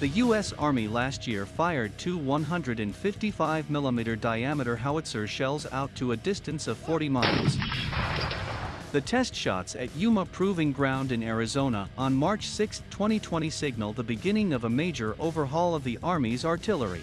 The U.S. Army last year fired two 155mm diameter howitzer shells out to a distance of 40 miles. The test shots at Yuma Proving Ground in Arizona on March 6, 2020 signal the beginning of a major overhaul of the Army's artillery.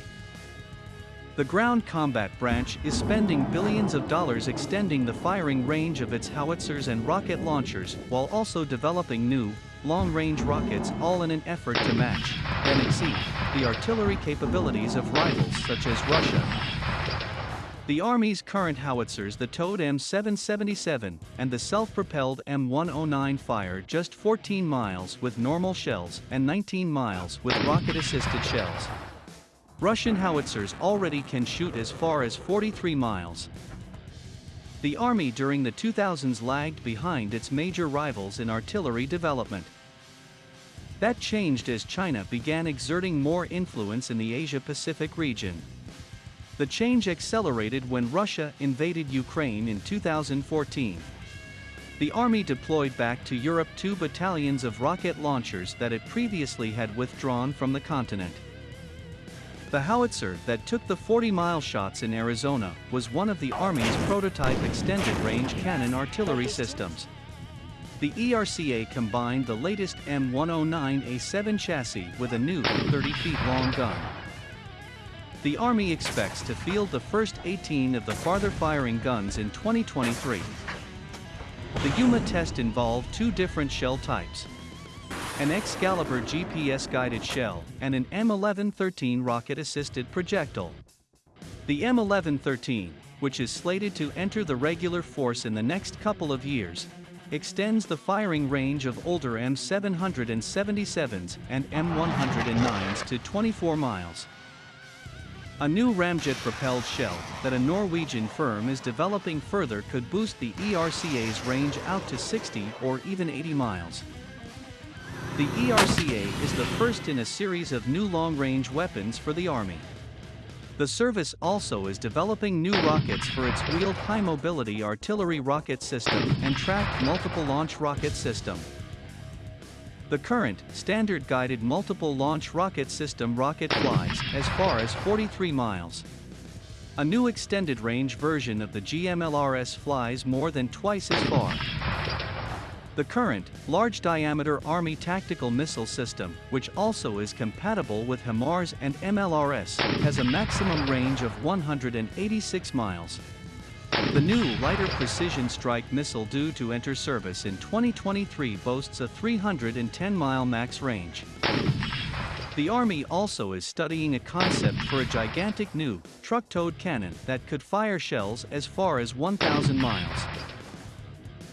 The Ground Combat Branch is spending billions of dollars extending the firing range of its howitzers and rocket launchers while also developing new, long-range rockets all in an effort to match, and exceed, the artillery capabilities of rivals such as Russia. The Army's current howitzers the towed M777 and the self-propelled M109 fire just 14 miles with normal shells and 19 miles with rocket-assisted shells. Russian howitzers already can shoot as far as 43 miles. The Army during the 2000s lagged behind its major rivals in artillery development. That changed as China began exerting more influence in the Asia-Pacific region. The change accelerated when Russia invaded Ukraine in 2014. The Army deployed back to Europe two battalions of rocket launchers that it previously had withdrawn from the continent. The howitzer that took the 40-mile shots in Arizona was one of the Army's prototype extended-range cannon artillery systems. The ERCA combined the latest M109A7 chassis with a new 30-feet-long gun. The Army expects to field the first 18 of the farther-firing guns in 2023. The Yuma test involved two different shell types. An Excalibur GPS-guided shell and an M1113 rocket-assisted projectile. The M1113, which is slated to enter the regular force in the next couple of years, extends the firing range of older M777s and M109s to 24 miles. A new ramjet-propelled shell that a Norwegian firm is developing further could boost the ERCA's range out to 60 or even 80 miles. The ERCA is the first in a series of new long-range weapons for the Army. The service also is developing new rockets for its wheeled high-mobility artillery rocket system and tracked multiple launch rocket system. The current, standard-guided multiple launch rocket system rocket flies as far as 43 miles. A new extended-range version of the GMLRS flies more than twice as far. The current, large-diameter Army tactical missile system, which also is compatible with HIMARS and MLRS, has a maximum range of 186 miles. The new lighter precision strike missile due to enter service in 2023 boasts a 310-mile max range. The Army also is studying a concept for a gigantic new, truck-towed cannon that could fire shells as far as 1,000 miles.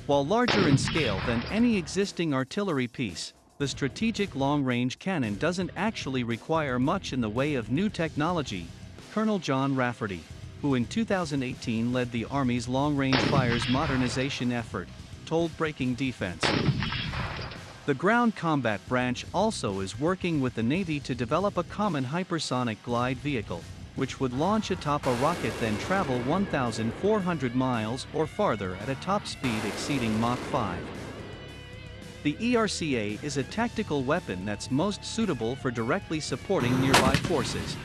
While larger in scale than any existing artillery piece, the strategic long-range cannon doesn't actually require much in the way of new technology, Colonel John Rafferty, who in 2018 led the Army's long-range fires modernization effort, told Breaking Defense. The Ground Combat Branch also is working with the Navy to develop a common hypersonic glide vehicle, which would launch atop a rocket then travel 1,400 miles or farther at a top speed exceeding Mach 5. The ERCA is a tactical weapon that's most suitable for directly supporting nearby forces.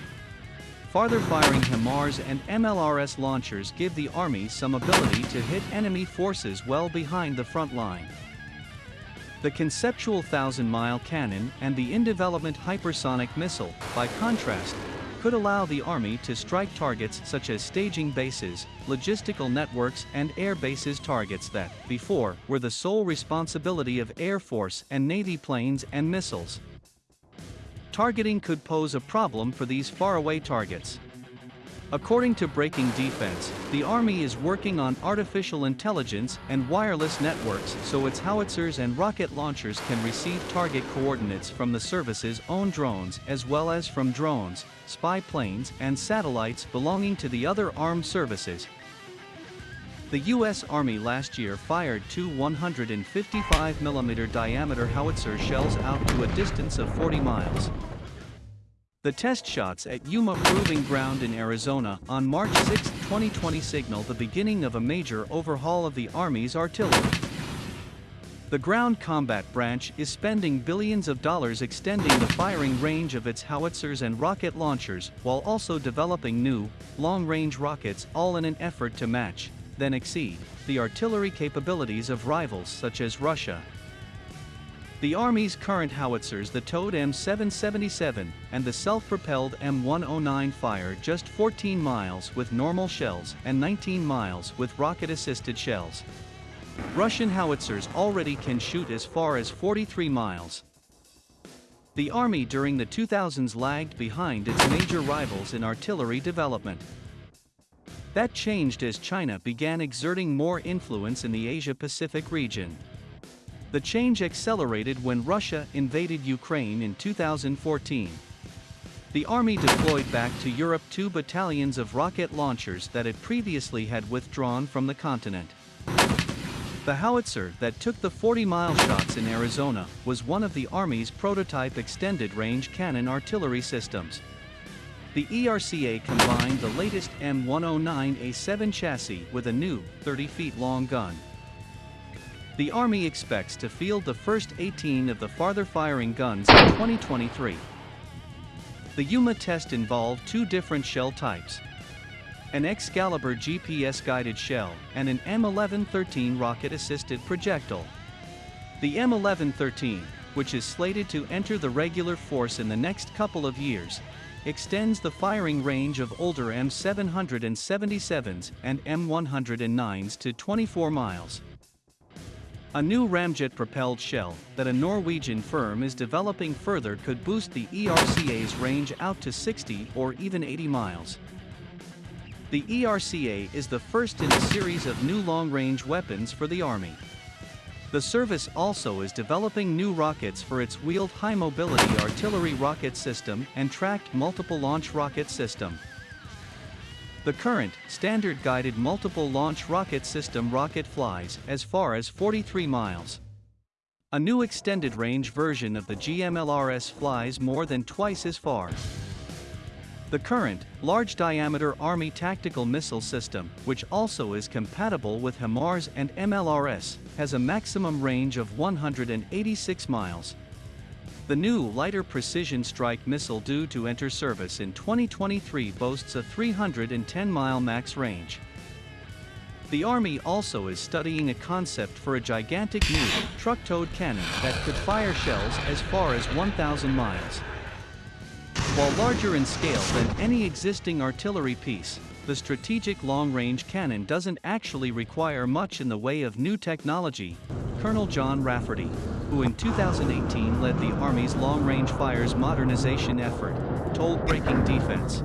Farther firing HIMARS and MLRS launchers give the Army some ability to hit enemy forces well behind the front line. The conceptual thousand-mile cannon and the in-development hypersonic missile, by contrast, could allow the Army to strike targets such as staging bases, logistical networks and air bases targets that, before, were the sole responsibility of Air Force and Navy planes and missiles. Targeting could pose a problem for these faraway targets. According to Breaking Defense, the Army is working on artificial intelligence and wireless networks so its howitzers and rocket launchers can receive target coordinates from the service's own drones as well as from drones, spy planes and satellites belonging to the other armed services. The U.S. Army last year fired two 155mm diameter howitzer shells out to a distance of 40 miles. The test shots at Yuma Proving Ground in Arizona on March 6, 2020 signal the beginning of a major overhaul of the Army's artillery. The ground combat branch is spending billions of dollars extending the firing range of its howitzers and rocket launchers while also developing new, long-range rockets all in an effort to match, then exceed, the artillery capabilities of rivals such as Russia. The Army's current howitzers the towed M777 and the self-propelled M109 fire just 14 miles with normal shells and 19 miles with rocket-assisted shells. Russian howitzers already can shoot as far as 43 miles. The Army during the 2000s lagged behind its major rivals in artillery development. That changed as China began exerting more influence in the Asia-Pacific region. The change accelerated when Russia invaded Ukraine in 2014. The Army deployed back to Europe two battalions of rocket launchers that it previously had withdrawn from the continent. The howitzer that took the 40-mile shots in Arizona was one of the Army's prototype extended-range cannon artillery systems. The ERCA combined the latest M109A7 chassis with a new, 30-feet-long gun. The Army expects to field the first 18 of the farther-firing guns in 2023. The Yuma test involved two different shell types, an Excalibur GPS-guided shell, and an M1113 rocket-assisted projectile. The M1113, which is slated to enter the regular force in the next couple of years, extends the firing range of older M777s and M109s to 24 miles. A new ramjet-propelled shell that a Norwegian firm is developing further could boost the ERCA's range out to 60 or even 80 miles. The ERCA is the first in a series of new long-range weapons for the Army. The service also is developing new rockets for its wheeled high-mobility artillery rocket system and tracked multiple launch rocket system. The current, standard-guided multiple launch rocket system rocket flies as far as 43 miles. A new extended-range version of the GMLRS flies more than twice as far. The current, large-diameter Army tactical missile system, which also is compatible with HIMARS and MLRS, has a maximum range of 186 miles. The new lighter precision strike missile due to enter service in 2023 boasts a 310-mile max range. The Army also is studying a concept for a gigantic new, truck-towed cannon that could fire shells as far as 1,000 miles. While larger in scale than any existing artillery piece, the strategic long-range cannon doesn't actually require much in the way of new technology, Colonel John Rafferty, who in 2018 led the Army's long-range fires modernization effort, told Breaking Defense.